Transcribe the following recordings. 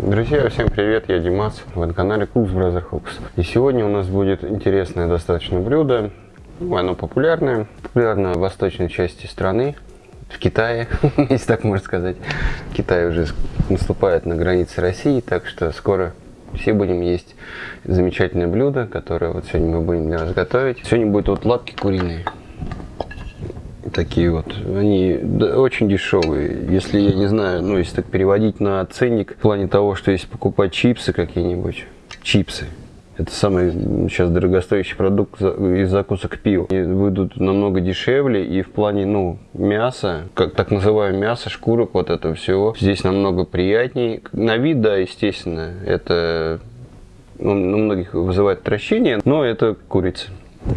Друзья, всем привет, я Димас, вы на канале Cooks Brother Hooks. И сегодня у нас будет интересное достаточно блюдо, ну, оно популярное, популярно в восточной части страны, в Китае, если так можно сказать. Китай уже наступает на границе России, так что скоро все будем есть замечательное блюдо, которое вот сегодня мы будем для вас готовить. Сегодня будут вот лапки куриные такие вот. Они очень дешевые. Если, я не знаю, ну, если так переводить на ценник, в плане того, что если покупать чипсы какие-нибудь, чипсы, это самый сейчас дорогостоящий продукт из закусок к пиву. И выйдут намного дешевле и в плане, ну, мяса, как так называемое мясо, шкурок, вот этого всего, здесь намного приятнее. На вид, да, естественно, это ну, у многих вызывает отвращение, но это курица.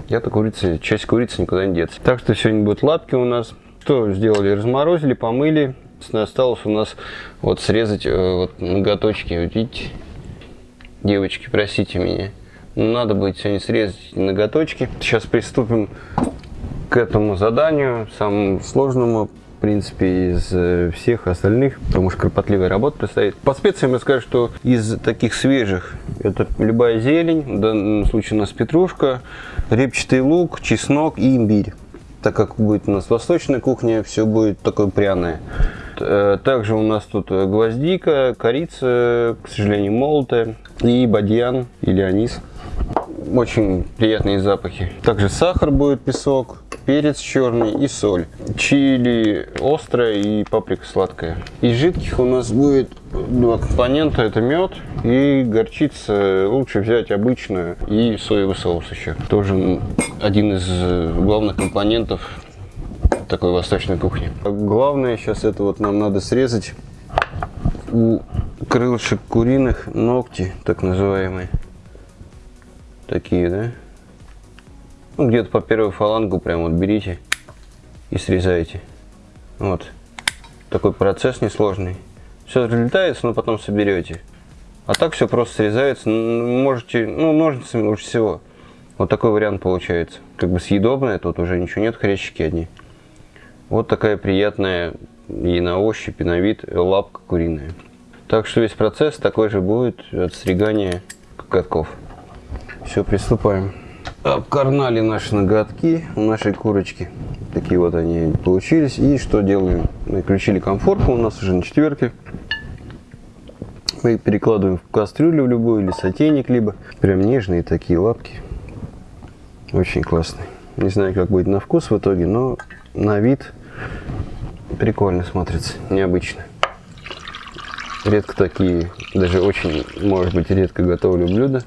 Я-то курицы, часть курицы никуда не деться. Так что сегодня будут лапки у нас. Что сделали? Разморозили, помыли. Осталось у нас вот срезать э, вот ноготочки. Видите? Девочки, простите меня. Но надо будет сегодня срезать ноготочки. Сейчас приступим к этому заданию, самому сложному в принципе, из э, всех остальных, потому что кропотливая работа предстоит. По специям я скажу, что из таких свежих, это любая зелень, в данном случае у нас петрушка, репчатый лук, чеснок и имбирь. Так как будет у нас восточная кухня, все будет такое пряное. Э, также у нас тут гвоздика, корица, к сожалению, молотая, и бадьян или анис. Очень приятные запахи. Также сахар будет, песок, перец черный и соль. Чили острая и паприка сладкая. Из жидких у нас будет два компонента. Это мед и горчица. Лучше взять обычную и соевый соус еще. Тоже один из главных компонентов такой восточной кухни. Главное сейчас это вот нам надо срезать у крылышек куриных ногти, так называемые. Такие, да? Ну, где-то по первую фалангу прям вот берите и срезаете. Вот. Такой процесс несложный. Все разлетается, но потом соберете. А так все просто срезается. Можете, ну, ножницами лучше всего. Вот такой вариант получается. Как бы съедобное, тут уже ничего нет, хрящики одни. Вот такая приятная и на ощупь, и на вид лапка куриная. Так что весь процесс такой же будет от стригания коготков. Все, приступаем обкарнали наши ноготки у нашей курочки. Такие вот они получились. И что делаем? Мы включили комфорку у нас уже на четверке. Мы перекладываем в кастрюлю в любую или сотейник, либо прям нежные такие лапки. Очень классные. Не знаю, как будет на вкус в итоге, но на вид прикольно смотрится, необычно. Редко такие, даже очень, может быть, редко готовлю блюда.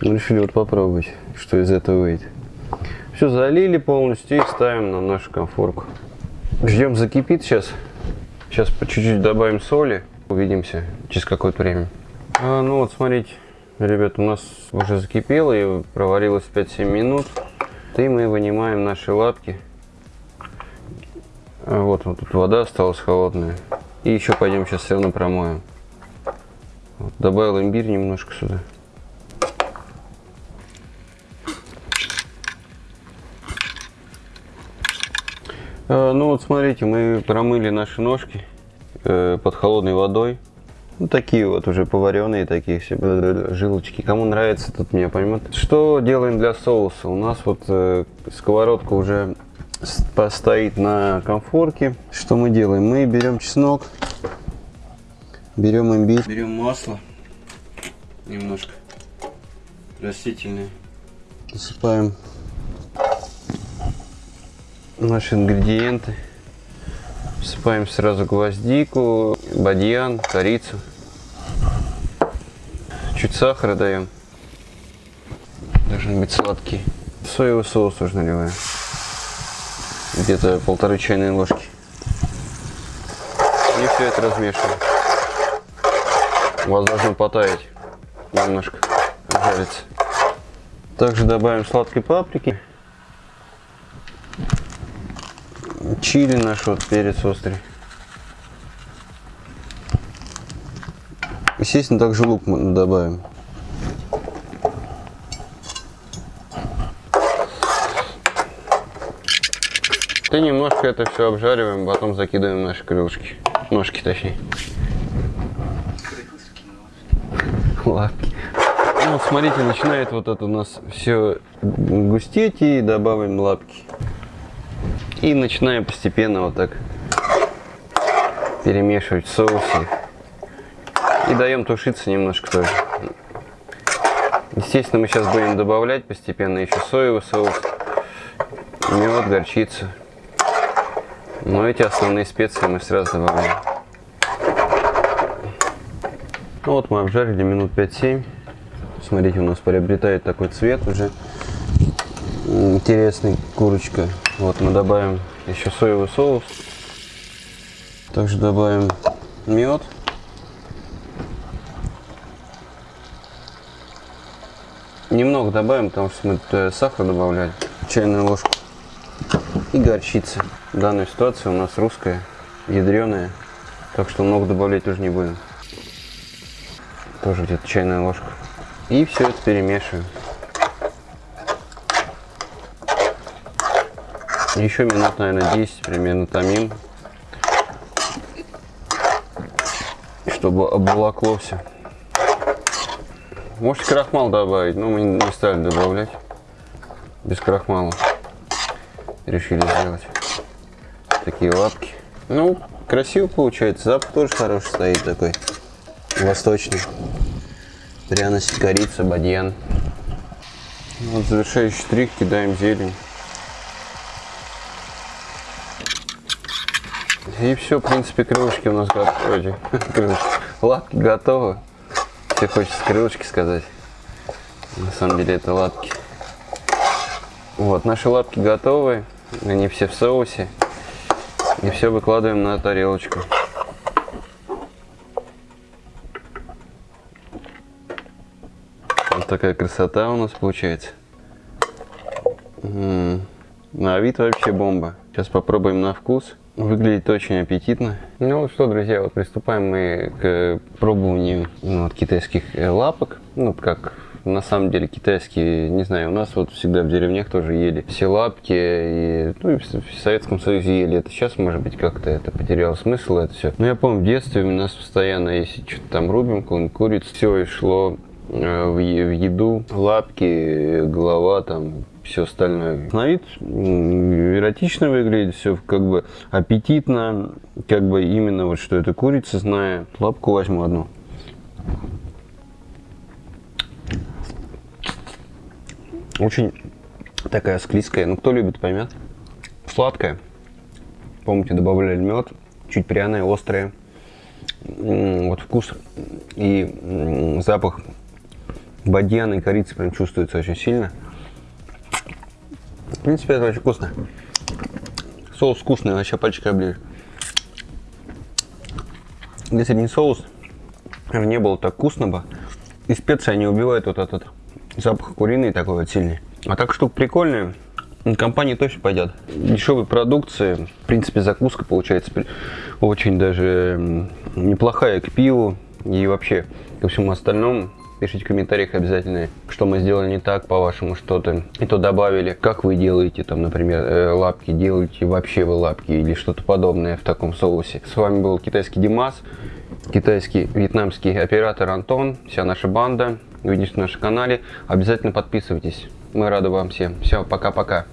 Мы решили вот попробовать, что из этого выйдет. Все залили полностью и ставим на нашу конфорку. Ждем закипит сейчас. Сейчас по чуть-чуть добавим соли. Увидимся через какое-то время. А, ну вот смотрите, ребят, у нас уже закипело и проварилось 5-7 минут. И мы вынимаем наши лапки. А вот, вот тут вода осталась холодная. И еще пойдем сейчас все равно промоем. Добавил имбирь немножко сюда. Ну вот смотрите, мы промыли наши ножки э, под холодной водой. Ну, такие вот уже поваренные, такие все жилочки. Кому нравится, тут меня поймет. Что делаем для соуса? У нас вот э, сковородка уже стоит на комфорке. Что мы делаем? Мы берем чеснок, берем имбирь, берем масло немножко растительное, засыпаем наши ингредиенты. Всыпаем сразу гвоздику, бадьян, корицу. Чуть сахара даем. Должен быть сладкий. Соевый соус уже наливаем. Где-то полторы чайные ложки. И все это размешиваем. У вас должно потаять немножко, жариться. Также добавим сладкой паприки. Чили наш вот перец острый. Естественно, также лук мы добавим. И немножко это все обжариваем, потом закидываем наши крылышки. Ножки точнее. лапки. Ну, смотрите, начинает вот это у нас все густеть и добавим лапки. И начинаем постепенно вот так перемешивать в соусе. И даем тушиться немножко тоже. Естественно, мы сейчас будем добавлять постепенно еще соевый соус, мед, горчицу. Но эти основные специи мы сразу добавляем. Ну вот мы обжарили минут 5-7. Смотрите, у нас приобретает такой цвет уже. Интересный курочка. Вот мы добавим еще соевый соус. Также добавим мед. Немного добавим, потому что мы тут сахар добавляли. Чайную ложку. И горчица. В данной ситуации у нас русская, ядреная. Так что много добавлять тоже не будем. Тоже где-то чайная ложка. И все это перемешиваем. Еще минут, наверное, 10 примерно томим. Чтобы обволокло все. Можете крахмал добавить, но мы не стали добавлять. Без крахмала. Решили сделать такие лапки. Ну, красиво получается. Запах тоже хороший стоит такой. Восточный. Пряность, корица, бадьян. Вот завершающий штрих, кидаем зелень. И все, в принципе, крылышки у нас готовы. Лапки готовы. Все хочется крылышки сказать. На самом деле это лапки. Вот, наши лапки готовы. Они все в соусе. И все выкладываем на тарелочку. Вот такая красота у нас получается. На вид вообще бомба. Сейчас попробуем на вкус. Выглядит очень аппетитно. Ну что, друзья, вот приступаем мы к пробованию ну, вот, китайских э, лапок. Ну, как на самом деле китайские, не знаю, у нас вот всегда в деревнях тоже ели все лапки, и, ну и в Советском Союзе ели это. Сейчас, может быть, как-то это потеряло смысл, это все. Но я помню, в детстве у нас постоянно, если что-то там рубим, какую-нибудь курицу, все и шло э, в еду, лапки, голова там, все остальное. На вид эротично выглядит, все как бы аппетитно, как бы именно вот что это курица, зная. Лапку возьму одну. Очень такая склизкая, ну кто любит, поймет. Сладкая. Помните, добавляли мед, чуть пряная, острая. Вот вкус и запах бадьяна и корицы прям чувствуется очень сильно. В принципе, это очень вкусно. Соус вкусный, вообще пальчикой оближешь. Если бы не соус, не было так вкусно бы. И специи они убивают вот этот запах куриный такой вот сильный. А так штука прикольная. Компании точно пойдет. Дешевой продукции. В принципе, закуска получается очень даже неплохая к пиву. И вообще ко всему остальному. Пишите в комментариях обязательно, что мы сделали не так, по-вашему, что-то и то добавили. Как вы делаете, там, например, э, лапки, делаете вообще вы лапки или что-то подобное в таком соусе. С вами был китайский Димас, китайский, вьетнамский оператор Антон, вся наша банда. Увидитесь на нашем канале. Обязательно подписывайтесь. Мы рады вам всем. Все, пока-пока.